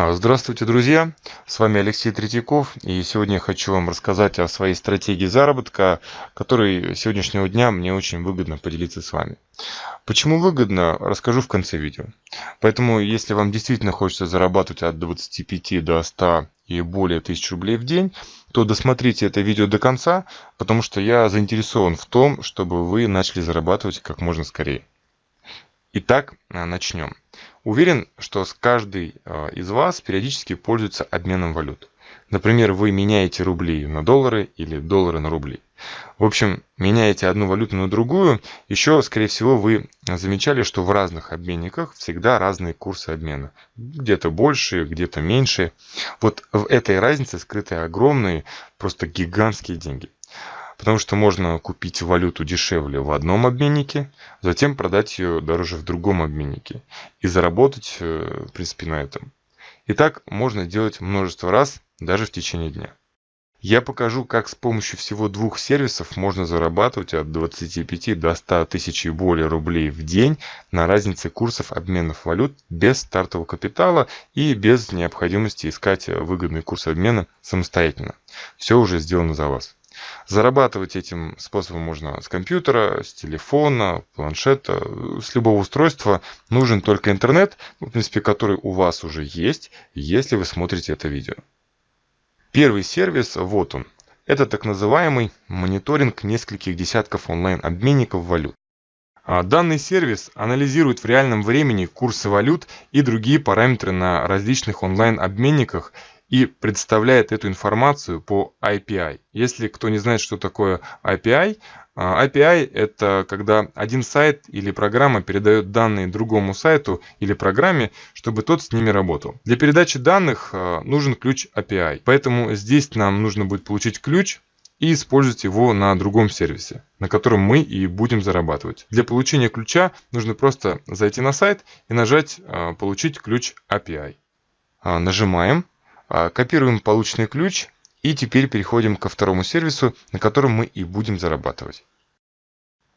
А, здравствуйте, друзья! С вами Алексей Третьяков, и сегодня я хочу вам рассказать о своей стратегии заработка, которой сегодняшнего дня мне очень выгодно поделиться с вами. Почему выгодно, расскажу в конце видео. Поэтому, если вам действительно хочется зарабатывать от 25 до 100 и более тысяч рублей в день, то досмотрите это видео до конца, потому что я заинтересован в том, чтобы вы начали зарабатывать как можно скорее. Итак, а, начнем. Уверен, что каждый а, из вас периодически пользуется обменом валют. Например, вы меняете рубли на доллары или доллары на рубли. В общем, меняете одну валюту на другую. Еще, скорее всего, вы замечали, что в разных обменниках всегда разные курсы обмена. Где-то больше, где-то меньше. Вот в этой разнице скрыты огромные, просто гигантские деньги. Потому что можно купить валюту дешевле в одном обменнике, затем продать ее дороже в другом обменнике и заработать, э, в принципе, на этом. И так можно делать множество раз, даже в течение дня. Я покажу, как с помощью всего двух сервисов можно зарабатывать от 25 до 100 тысяч и более рублей в день на разнице курсов обменов валют без стартового капитала и без необходимости искать выгодный курс обмена самостоятельно. Все уже сделано за вас. Зарабатывать этим способом можно с компьютера, с телефона, планшета, с любого устройства. Нужен только интернет, в принципе, который у вас уже есть, если вы смотрите это видео. Первый сервис, вот он. Это так называемый мониторинг нескольких десятков онлайн-обменников валют. А данный сервис анализирует в реальном времени курсы валют и другие параметры на различных онлайн-обменниках и представляет эту информацию по API. Если кто не знает, что такое API, а, API – это когда один сайт или программа передает данные другому сайту или программе, чтобы тот с ними работал. Для передачи данных а, нужен ключ API, поэтому здесь нам нужно будет получить ключ и использовать его на другом сервисе, на котором мы и будем зарабатывать. Для получения ключа нужно просто зайти на сайт и нажать а, «Получить ключ API». Нажимаем а, копируем полученный ключ и теперь переходим ко второму сервису, на котором мы и будем зарабатывать.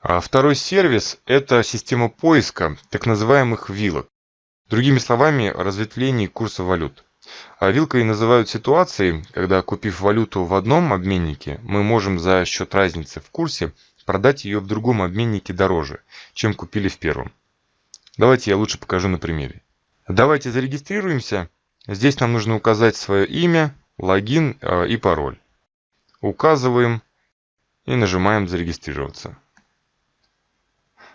А второй сервис – это система поиска так называемых вилок. Другими словами, разветвлений курса валют. А вилкой называют ситуации, когда купив валюту в одном обменнике, мы можем за счет разницы в курсе продать ее в другом обменнике дороже, чем купили в первом. Давайте я лучше покажу на примере. Давайте зарегистрируемся Здесь нам нужно указать свое имя, логин э, и пароль. Указываем и нажимаем «Зарегистрироваться».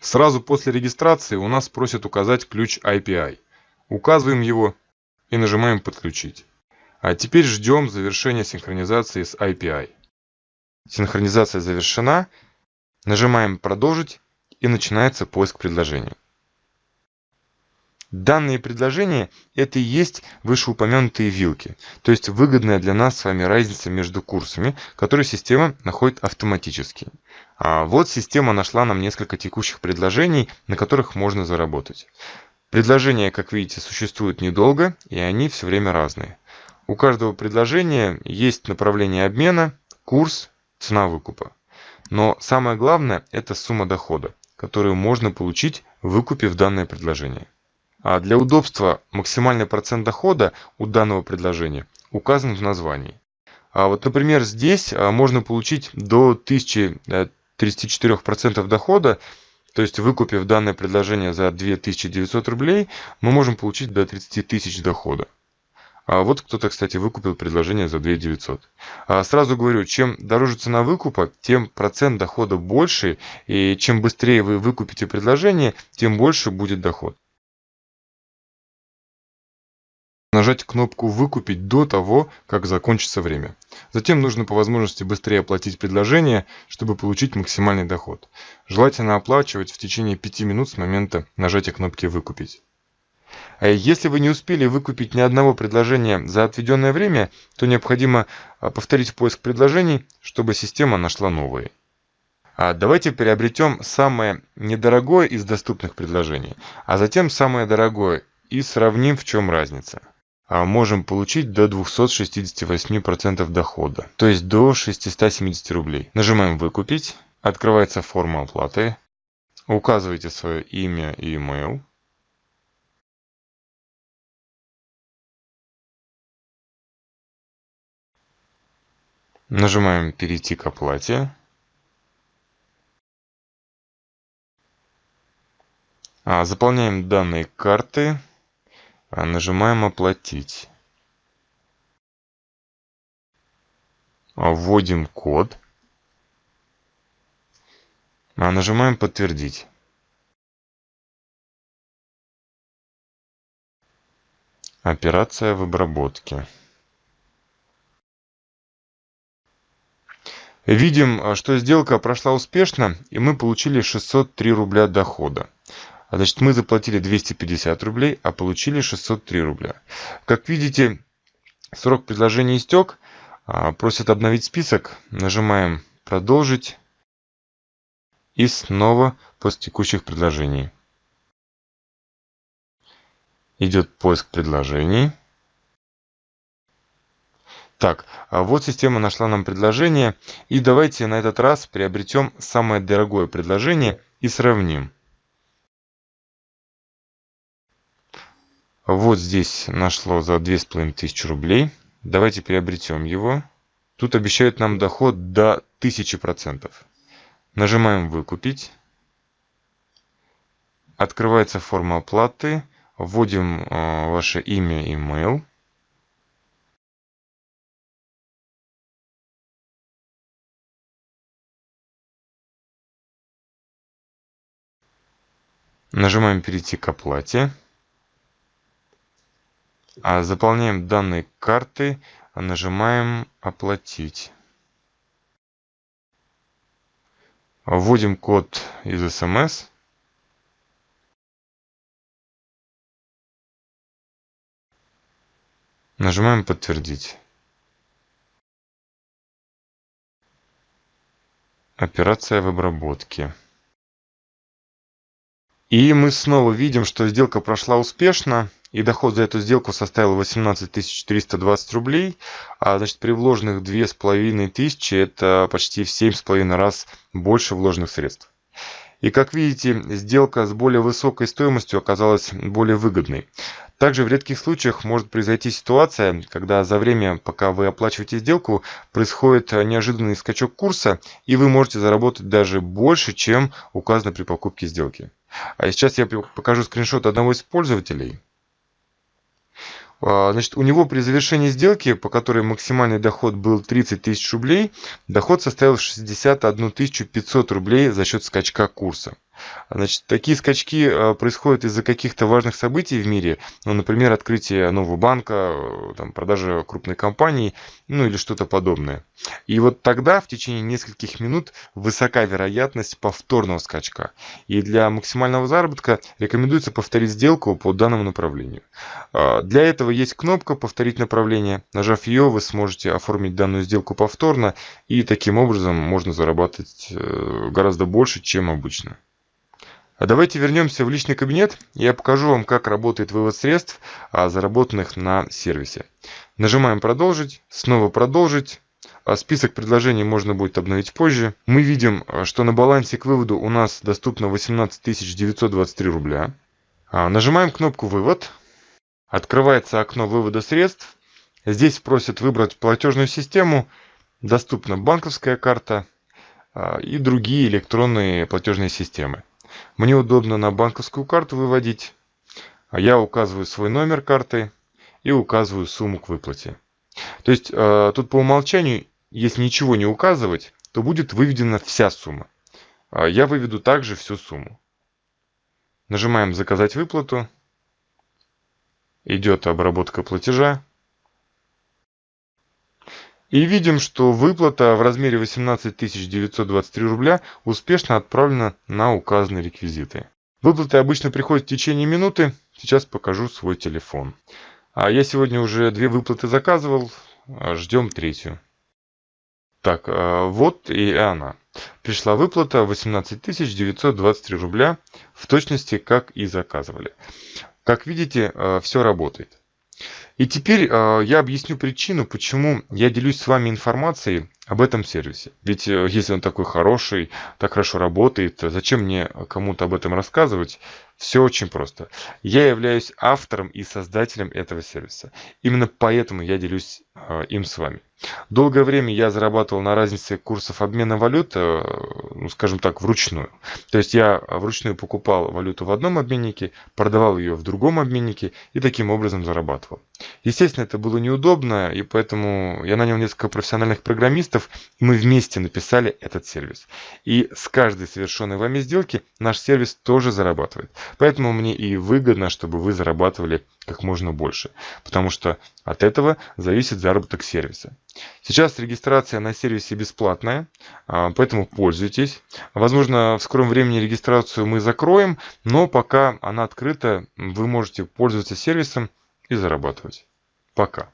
Сразу после регистрации у нас просят указать ключ IPI. Указываем его и нажимаем «Подключить». А теперь ждем завершения синхронизации с IPI. Синхронизация завершена. Нажимаем «Продолжить» и начинается поиск предложения. Данные предложения – это и есть вышеупомянутые вилки, то есть выгодная для нас с вами разница между курсами, которые система находит автоматически. А вот система нашла нам несколько текущих предложений, на которых можно заработать. Предложения, как видите, существуют недолго, и они все время разные. У каждого предложения есть направление обмена, курс, цена выкупа. Но самое главное – это сумма дохода, которую можно получить, выкупив данное предложение. А для удобства максимальный процент дохода у данного предложения указан в названии. А вот, например, здесь а, можно получить до 1034% дохода, то есть выкупив данное предложение за 2900 рублей, мы можем получить до 30 тысяч дохода. А вот кто-то, кстати, выкупил предложение за 2900. А сразу говорю, чем дороже цена выкупа, тем процент дохода больше, и чем быстрее вы выкупите предложение, тем больше будет доход. Нажать кнопку «Выкупить» до того, как закончится время. Затем нужно по возможности быстрее оплатить предложение, чтобы получить максимальный доход. Желательно оплачивать в течение 5 минут с момента нажатия кнопки «Выкупить». А если вы не успели выкупить ни одного предложения за отведенное время, то необходимо а, повторить поиск предложений, чтобы система нашла новые. А давайте приобретем самое недорогое из доступных предложений, а затем самое дорогое и сравним в чем разница а можем получить до 268% дохода, то есть до 670 рублей. Нажимаем «Выкупить», открывается форма оплаты, указывайте свое имя и email. Нажимаем «Перейти к оплате». А, заполняем данные карты. А, нажимаем «Оплатить». А, вводим код. Нажимаем «Подтвердить». Операция в обработке. Видим, что сделка прошла успешно, и мы получили 603 рубля дохода. А значит, мы заплатили 250 рублей, а получили 603 рубля. Как видите, срок предложения истек. А, просят обновить список. Нажимаем «Продолжить». И снова после текущих предложений. Идет поиск предложений. Так, а вот система нашла нам предложение. И давайте на этот раз приобретем самое дорогое предложение и сравним. Вот здесь нашло за 2500 рублей. Давайте приобретем его. Тут обещают нам доход до 1000%. Нажимаем «Выкупить». Открывается форма оплаты. Вводим э, ваше имя и mail. Нажимаем «Перейти к оплате». А заполняем данные карты, нажимаем «Оплатить». Вводим код из СМС. Нажимаем «Подтвердить». Операция в обработке. И мы снова видим, что сделка прошла успешно и доход за эту сделку составил 18 320 рублей, а значит при вложенных 2500 это почти в 7,5 раз больше вложенных средств. И как видите, сделка с более высокой стоимостью оказалась более выгодной. Также в редких случаях может произойти ситуация, когда за время, пока вы оплачиваете сделку, происходит неожиданный скачок курса, и вы можете заработать даже больше, чем указано при покупке сделки. А сейчас я покажу скриншот одного из пользователей. А, значит, у него при завершении сделки, по которой максимальный доход был 30 тысяч рублей, доход составил 61 500 рублей за счет скачка курса. Значит, такие скачки э, происходят из-за каких-то важных событий в мире, ну, например, открытие нового банка, э, там, продажа крупной компании, ну или что-то подобное. И вот тогда в течение нескольких минут высока вероятность повторного скачка. И для максимального заработка рекомендуется повторить сделку по данному направлению. А, для этого есть кнопка «Повторить направление». Нажав ее, вы сможете оформить данную сделку повторно, и таким образом можно зарабатывать э, гораздо больше, чем обычно. А давайте вернемся в личный кабинет. Я покажу вам, как работает вывод средств, а, заработанных на сервисе. Нажимаем «Продолжить», снова «Продолжить». А список предложений можно будет обновить позже. Мы видим, что на балансе к выводу у нас доступно 18 923 рубля. Нажимаем кнопку «Вывод». Открывается окно вывода средств. Здесь просят выбрать платежную систему. Доступна банковская карта и другие электронные платежные системы. Мне удобно на банковскую карту выводить. А я указываю свой номер карты и указываю сумму к выплате. То есть э, тут по умолчанию, если ничего не указывать, то будет выведена вся сумма. А я выведу также всю сумму. Нажимаем «Заказать выплату». Идет обработка платежа. И видим, что выплата в размере 18 923 рубля успешно отправлена на указанные реквизиты. Выплаты обычно приходят в течение минуты. Сейчас покажу свой телефон. А я сегодня уже две выплаты заказывал. А ждем третью. Так, а, вот и она. Пришла выплата 18 923 рубля. В точности, как и заказывали. Как видите, а, все работает. И теперь э, я объясню причину, почему я делюсь с вами информацией об этом сервисе. Ведь э, если он такой хороший, так хорошо работает, зачем мне кому-то об этом рассказывать? Все очень просто. Я являюсь автором и создателем этого сервиса. Именно поэтому я делюсь э, им с вами. Долгое время я зарабатывал на разнице курсов обмена валют, э, ну, скажем так, вручную. То есть я вручную покупал валюту в одном обменнике, продавал ее в другом обменнике и таким образом зарабатывал. Естественно, это было неудобно, и поэтому я нанял несколько профессиональных программистов, и мы вместе написали этот сервис. И с каждой совершенной вами сделки наш сервис тоже зарабатывает. Поэтому мне и выгодно, чтобы вы зарабатывали как можно больше, потому что от этого зависит заработок сервиса. Сейчас регистрация на сервисе бесплатная, а, поэтому пользуйтесь. Возможно, в скором времени регистрацию мы закроем, но пока она открыта, вы можете пользоваться сервисом и зарабатывать. Пока.